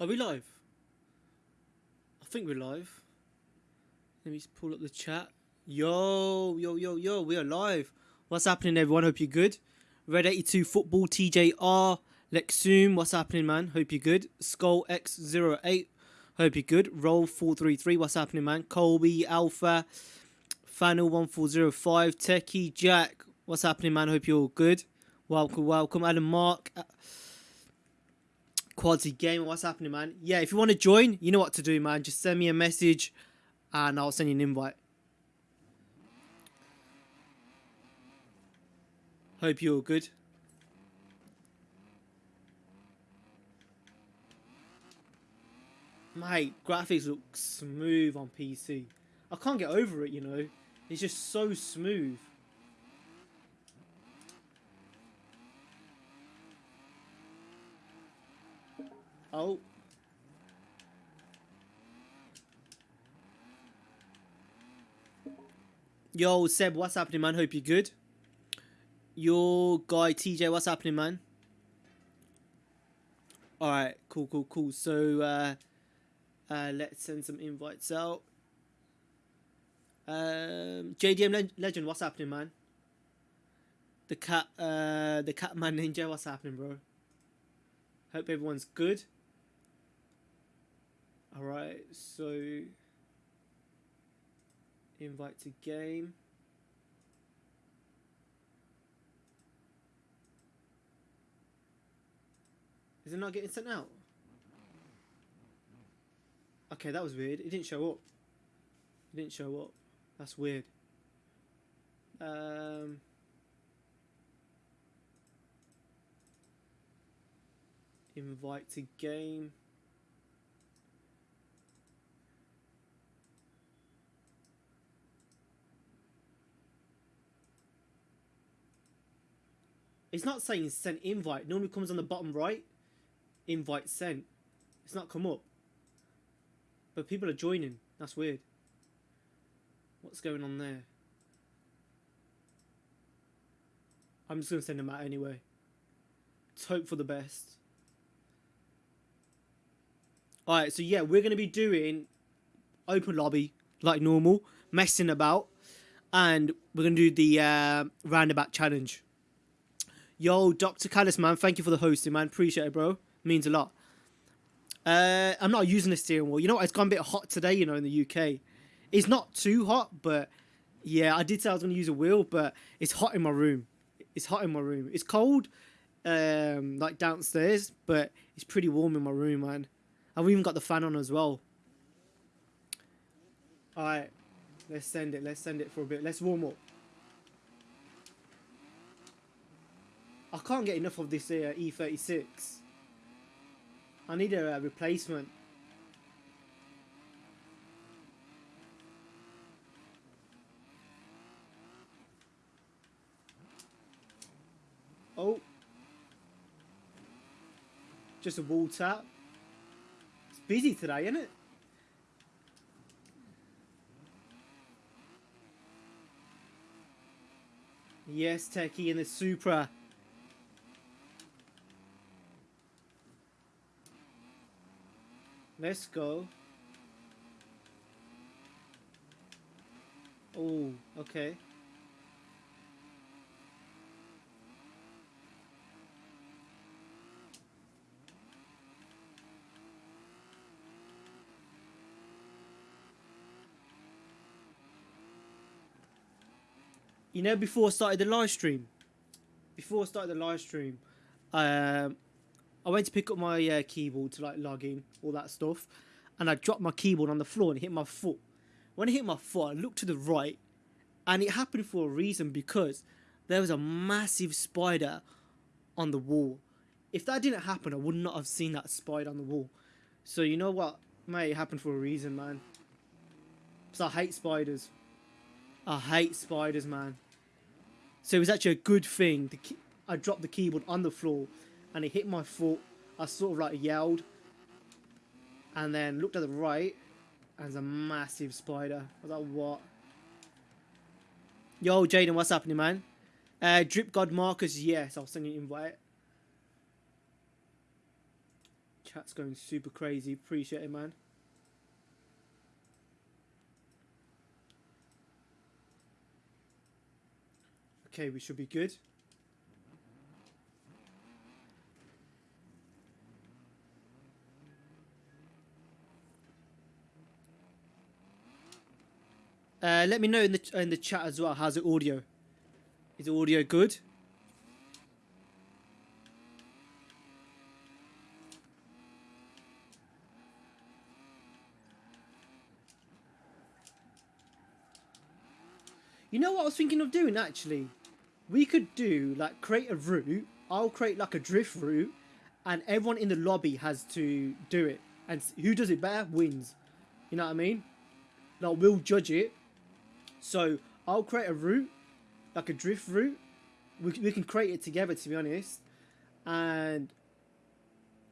Are we live? I think we're live. Let me just pull up the chat. Yo, yo, yo, yo, we are live. What's happening, everyone? Hope you're good. Red 82 Football, TJR, Lexum, what's happening, man? Hope you're good. Skull X08, hope you're good. Roll 433, what's happening, man? Colby, Alpha, Fanel 1405, Techie, Jack, what's happening, man? Hope you're all good. Welcome, welcome. Adam Mark, Quality Game, what's happening, man? Yeah, if you want to join, you know what to do, man. Just send me a message and I'll send you an invite. Hope you're good. Mate, graphics look smooth on PC. I can't get over it, you know. It's just so smooth. Oh. Yo, Seb, what's happening, man? Hope you're good. Your guy, TJ, what's happening, man? Alright, cool, cool, cool. So, uh, uh, let's send some invites out. Um, JDM Le Legend, what's happening, man? The cat, uh, the Catman Ninja, what's happening, bro? Hope everyone's good. Alright, so invite to game. Is it not getting sent out? Okay, that was weird. It didn't show up. It didn't show up. That's weird. Um, invite to game. It's not saying sent invite. It normally comes on the bottom right. Invite sent. It's not come up. But people are joining. That's weird. What's going on there? I'm just going to send them out anyway. Let's hope for the best. Alright, so yeah, we're going to be doing open lobby like normal, messing about. And we're going to do the uh, roundabout challenge. Yo, Dr. Callis, man, thank you for the hosting, man. Appreciate it, bro. Means a lot. Uh, I'm not using the steering wheel. You know what? It's gone a bit hot today, you know, in the UK. It's not too hot, but yeah, I did say I was going to use a wheel, but it's hot in my room. It's hot in my room. It's cold, um, like downstairs, but it's pretty warm in my room, man. I've even got the fan on as well. Alright, let's send it. Let's send it for a bit. Let's warm up. I can't get enough of this uh, E36. I need a, a replacement. Oh. Just a wall tap. It's busy today, isn't it? Yes, Techie in the Supra. Let's go. Oh, okay. You know, before I started the live stream, before I started the live stream, um, I went to pick up my uh, keyboard to like log in, all that stuff, and I dropped my keyboard on the floor and hit my foot. When I hit my foot, I looked to the right, and it happened for a reason because there was a massive spider on the wall. If that didn't happen, I would not have seen that spider on the wall. So you know what, mate, it happened for a reason, man. So I hate spiders. I hate spiders, man. So it was actually a good thing. I dropped the keyboard on the floor and it hit my foot. I sort of like yelled and then looked at the right and there's a massive spider. I was like, what? Yo, Jaden, what's happening, man? Uh, Drip God Marcus, yes, I'll send you an invite. Chat's going super crazy. Appreciate it, man. Okay, we should be good. Uh, let me know in the in the chat as well. How's the audio? Is the audio good? You know what I was thinking of doing actually? We could do like create a route. I'll create like a drift route, and everyone in the lobby has to do it, and who does it better wins. You know what I mean? Like we'll judge it. So I'll create a route, like a drift route. We we can create it together to be honest, and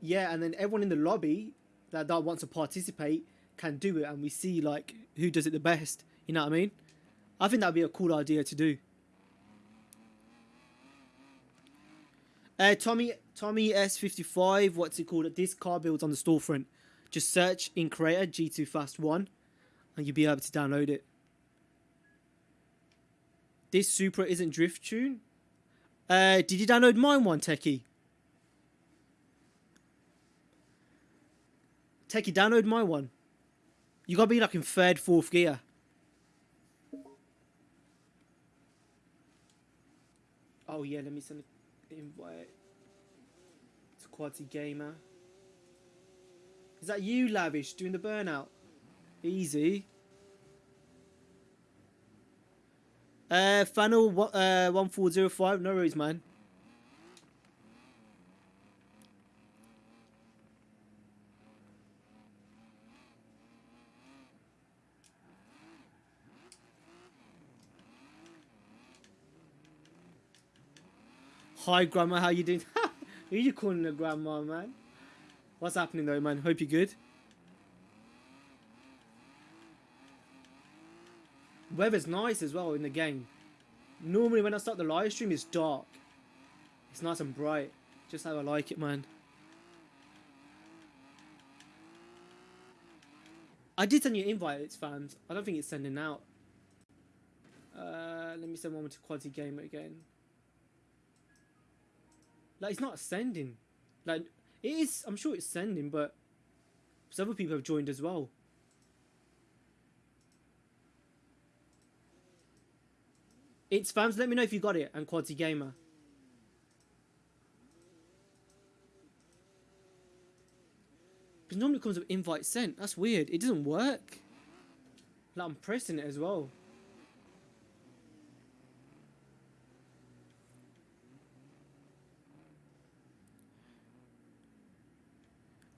yeah, and then everyone in the lobby that that wants to participate can do it, and we see like who does it the best. You know what I mean? I think that'd be a cool idea to do. Uh, Tommy Tommy S55, what's it called? This car builds on the storefront. Just search in Creator G2 Fast 1 and you'll be able to download it. This Supra isn't Drift Tune. Uh, did you download mine one, Techie? Techie, download my one. You gotta be like in third, fourth gear. Oh yeah, let me send an invite to Quality Gamer. Is that you, Lavish, doing the burnout? Easy. Uh, Funnel uh, 1405, no worries, man. Hi, Grandma, how you doing? Who you calling a grandma, man? What's happening though, man? Hope you're good. Weather's nice as well in the game. Normally when I start the live stream, it's dark. It's nice and bright. Just how I like it, man. I did send you an invite, it's fans. I don't think it's sending out. Uh, let me send one to Quadzy Gamer again. Like, it's not sending. Like, it is, I'm sure it's sending, but other people have joined as well. It's fans, let me know if you got it, and Quadzy Gamer. Because normally comes with invite sent. That's weird. It doesn't work. Like, I'm pressing it as well.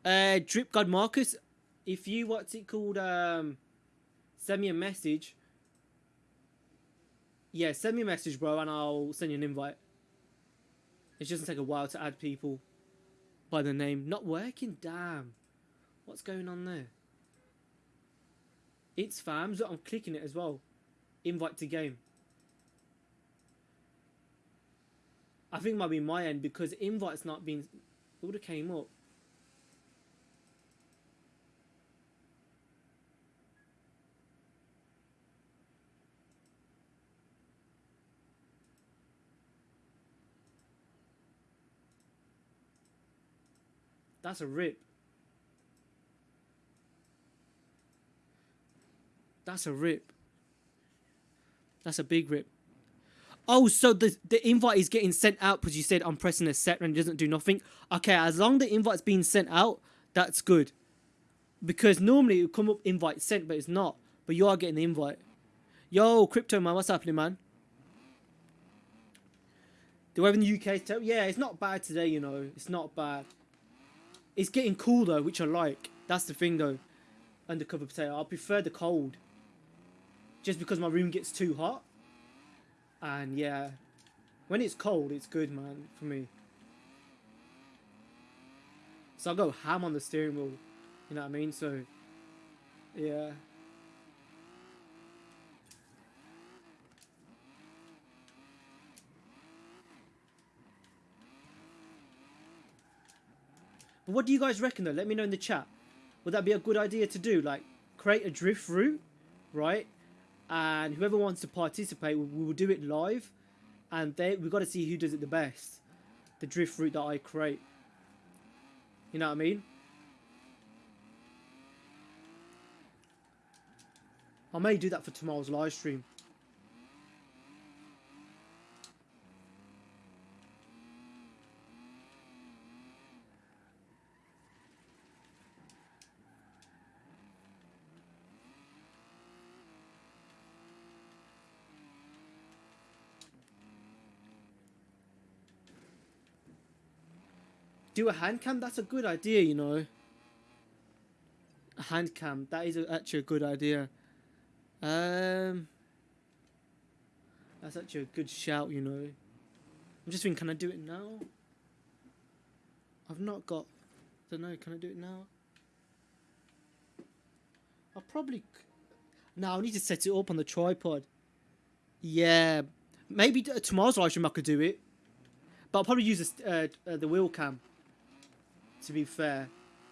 Uh, Drip God Marcus, if you, what's it called, um, send me a message yeah, send me a message, bro, and I'll send you an invite. It doesn't take a while to add people by the name. Not working? Damn. What's going on there? It's fams. I'm clicking it as well. Invite to game. I think it might be my end because invite's not been... It would have came up. That's a rip. That's a rip. That's a big rip. Oh, so the the invite is getting sent out because you said I'm pressing a set and it doesn't do nothing. Okay, as long the invite's being sent out, that's good. Because normally it would come up invite sent, but it's not. But you are getting the invite. Yo, crypto man, what's happening, man? The weather in the UK Yeah, it's not bad today, you know. It's not bad. It's getting cool though, which I like. That's the thing though. Undercover potato. I prefer the cold. Just because my room gets too hot. And yeah. When it's cold, it's good, man, for me. So I go ham on the steering wheel. You know what I mean? So, yeah. But what do you guys reckon though? Let me know in the chat. Would that be a good idea to do? Like create a drift route, right? And whoever wants to participate, we, will do it live, and they we've got to see who does it the best. The drift route that I create. You know what I mean? I may do that for tomorrow's live stream. Do a hand cam? That's a good idea, you know. A hand cam. That is a, actually a good idea. Um, that's actually a good shout, you know. I'm just thinking, can I do it now? I've not got. Don't know. Can I do it now? I'll probably. c- No, I need to set it up on the tripod. Yeah, maybe tomorrow's live stream I could do it, but I'll probably use uh, uh, the wheel cam. To be fair,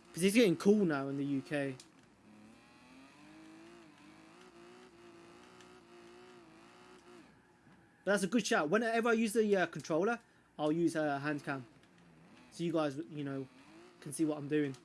because it's getting cool now in the UK. But that's a good shout. Whenever I use the uh, controller, I'll use a uh, hand cam. So you guys, you know, can see what I'm doing.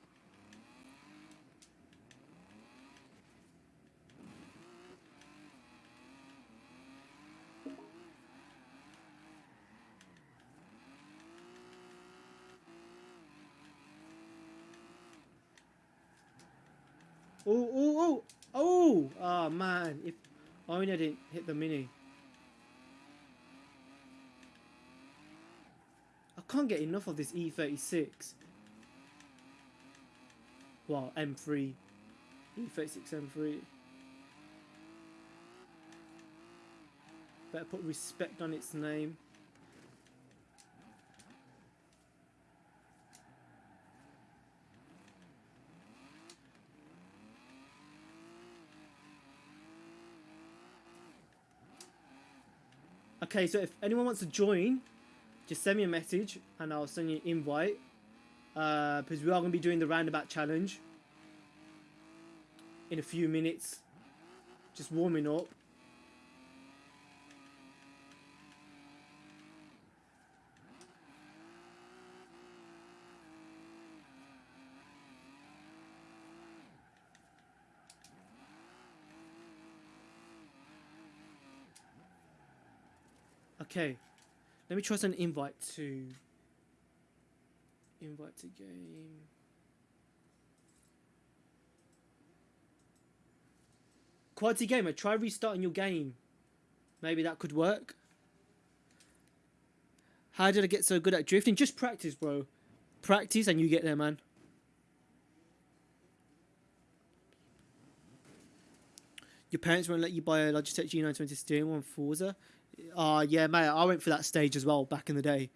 Oh, oh, oh, oh! Oh man, if I only I didn't hit the mini. I can't get enough of this E36. Well, M3. E36 M3. Better put respect on its name. Okay, so if anyone wants to join, just send me a message and I'll send you an invite. Uh, because we are going to be doing the roundabout challenge in a few minutes. Just warming up. Okay. Let me try an invite to invite to game. Quality gamer, try restarting your game. Maybe that could work. How did I get so good at drifting? Just practice, bro. Practice and you get there, man. Your parents won't let you buy a Logitech G920 steering wheel on Forza. Uh yeah, mate. I went for that stage as well back in the day.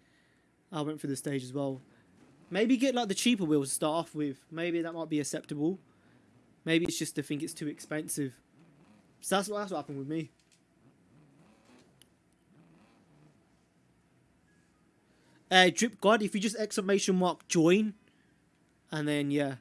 I went for the stage as well. Maybe get like the cheaper wheels to start off with. Maybe that might be acceptable. Maybe it's just to think it's too expensive. So that's what that's what happened with me. Uh, Drip God, if you just exclamation mark join, and then yeah,